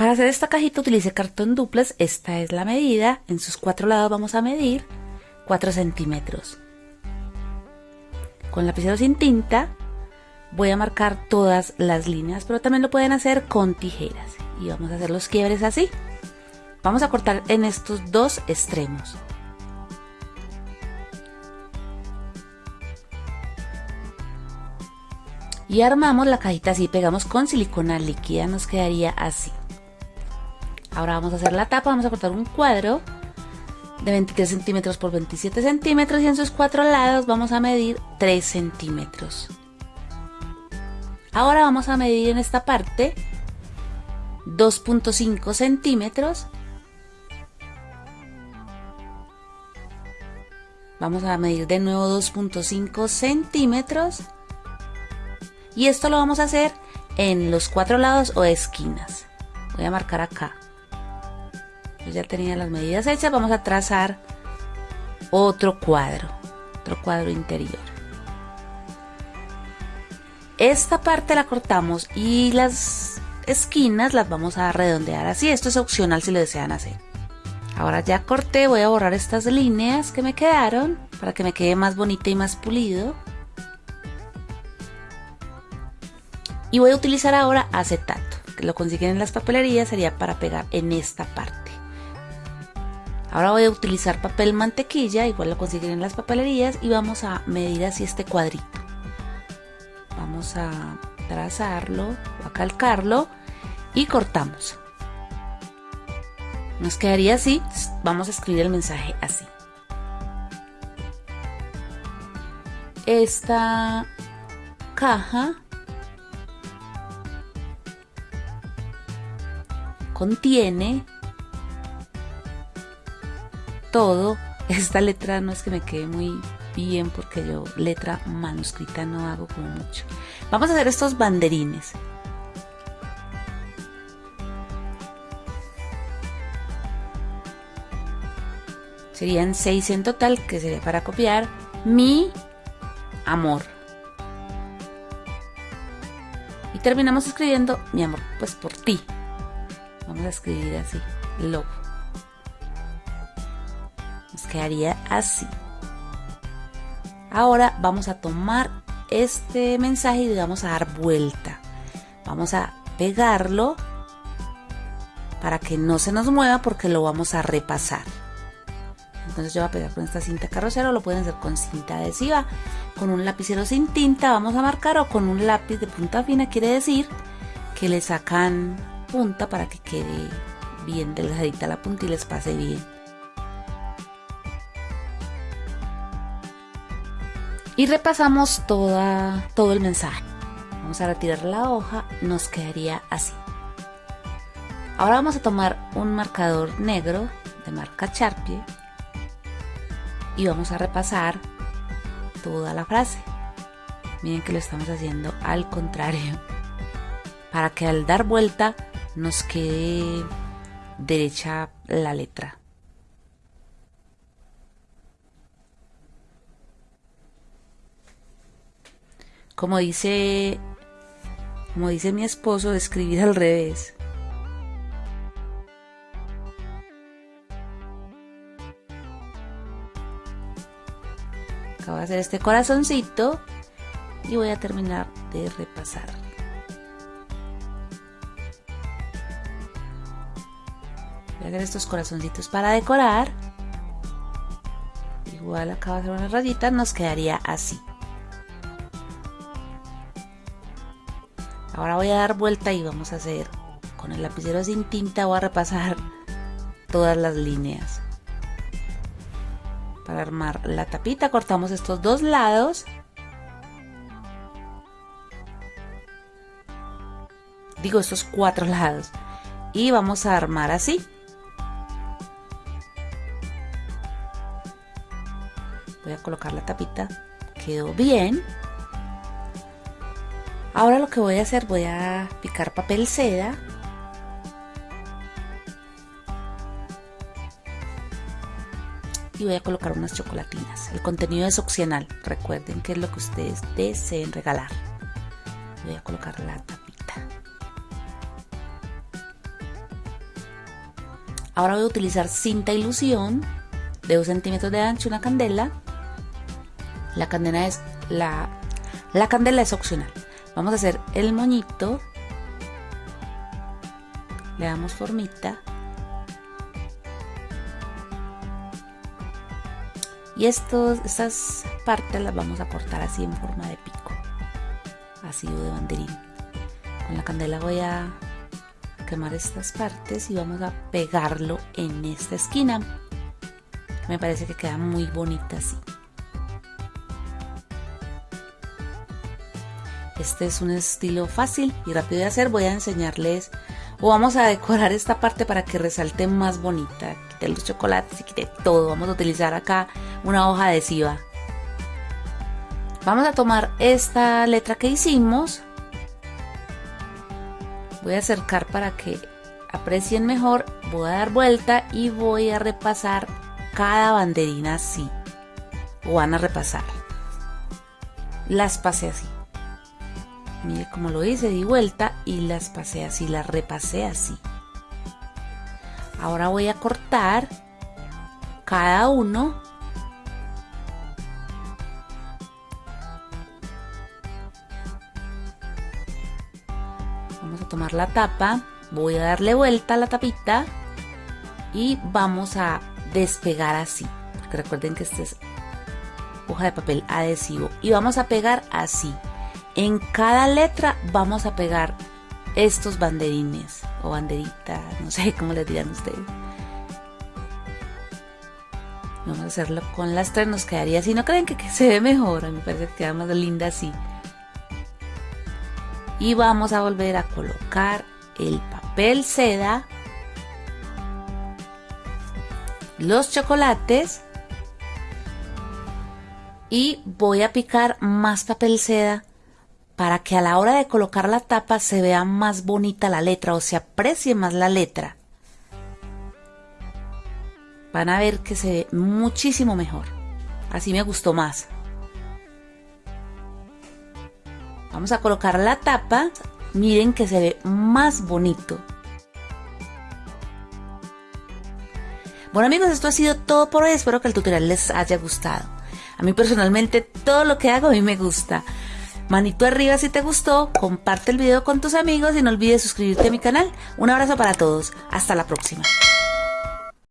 Para hacer esta cajita utilice cartón duplex, esta es la medida, en sus cuatro lados vamos a medir 4 centímetros. Con lapicero sin tinta voy a marcar todas las líneas, pero también lo pueden hacer con tijeras. Y vamos a hacer los quiebres así. Vamos a cortar en estos dos extremos. Y armamos la cajita así, pegamos con silicona líquida, nos quedaría así. Ahora vamos a hacer la tapa, vamos a cortar un cuadro de 23 centímetros por 27 centímetros y en sus cuatro lados vamos a medir 3 centímetros. Ahora vamos a medir en esta parte 2.5 centímetros. Vamos a medir de nuevo 2.5 centímetros. Y esto lo vamos a hacer en los cuatro lados o esquinas. Voy a marcar acá ya tenía las medidas hechas, vamos a trazar otro cuadro, otro cuadro interior. Esta parte la cortamos y las esquinas las vamos a redondear así. Esto es opcional si lo desean hacer. Ahora ya corté, voy a borrar estas líneas que me quedaron para que me quede más bonita y más pulido. Y voy a utilizar ahora acetato, que lo consiguen en las papelerías, sería para pegar en esta parte. Ahora voy a utilizar papel mantequilla, igual lo consiguen en las papelerías, y vamos a medir así este cuadrito. Vamos a trazarlo, a calcarlo y cortamos. Nos quedaría así, vamos a escribir el mensaje así. Esta caja contiene todo. Esta letra no es que me quede muy bien porque yo letra manuscrita no hago como mucho. Vamos a hacer estos banderines. Serían seis en total, que sería para copiar mi amor. Y terminamos escribiendo mi amor, pues por ti. Vamos a escribir así, love quedaría así. Ahora vamos a tomar este mensaje y vamos a dar vuelta. Vamos a pegarlo para que no se nos mueva porque lo vamos a repasar. Entonces yo voy a pegar con esta cinta carrocera o lo pueden hacer con cinta adhesiva. Con un lapicero sin tinta vamos a marcar o con un lápiz de punta fina quiere decir que le sacan punta para que quede bien delgadita la punta y les pase bien. Y repasamos toda, todo el mensaje. Vamos a retirar la hoja, nos quedaría así. Ahora vamos a tomar un marcador negro de marca Sharpie y vamos a repasar toda la frase. Miren que lo estamos haciendo al contrario, para que al dar vuelta nos quede derecha la letra. Como dice, como dice mi esposo, escribir al revés. Acabo de hacer este corazoncito y voy a terminar de repasar. Voy a hacer estos corazoncitos para decorar. Igual acabo de hacer una rayita, nos quedaría así. Ahora voy a dar vuelta y vamos a hacer con el lapicero sin tinta voy a repasar todas las líneas. Para armar la tapita cortamos estos dos lados. Digo estos cuatro lados. Y vamos a armar así. Voy a colocar la tapita. Quedó bien. Ahora lo que voy a hacer, voy a picar papel seda. Y voy a colocar unas chocolatinas. El contenido es opcional. Recuerden que es lo que ustedes deseen regalar. Voy a colocar la tapita. Ahora voy a utilizar cinta ilusión de 2 centímetros de ancho, una candela. La candela es la, la candela es opcional. Vamos a hacer el moñito. Le damos formita. Y estas partes las vamos a cortar así en forma de pico. Así o de banderín. Con la candela voy a quemar estas partes y vamos a pegarlo en esta esquina. Me parece que queda muy bonita así. Este es un estilo fácil y rápido de hacer. Voy a enseñarles o vamos a decorar esta parte para que resalte más bonita. Quite los chocolates y quite todo. Vamos a utilizar acá una hoja adhesiva. Vamos a tomar esta letra que hicimos voy a acercar para que aprecien mejor, voy a dar vuelta y voy a repasar cada banderina así. O van a repasar. Las pasé así. Mire cómo lo hice, di vuelta y las pasé así, las repasé así. Ahora voy a cortar cada uno Vamos a tomar la tapa, voy a darle vuelta a la tapita y vamos a despegar así. Porque recuerden que esta es hoja de papel adhesivo y vamos a pegar así. En cada letra vamos a pegar estos banderines o banderitas, no sé cómo les dirán ustedes. Vamos a hacerlo con las tres, nos quedaría así. ¿No creen que, se ve mejor? A mí me parece que queda más linda así y vamos a volver a colocar el papel seda, los chocolates y voy a picar más papel seda para que a la hora de colocar la tapa se vea más bonita la letra o se aprecie más la letra. Van a ver que se ve muchísimo mejor. Así me gustó más. Vamos a colocar la tapa. Miren que se ve más bonito. Bueno amigos, esto ha sido todo por hoy. Espero que el tutorial les haya gustado. A mí personalmente todo lo que hago a mí me gusta. Manito arriba si te gustó, comparte el video con tus amigos y no olvides suscribirte a mi canal. Un abrazo para todos. Hasta la próxima.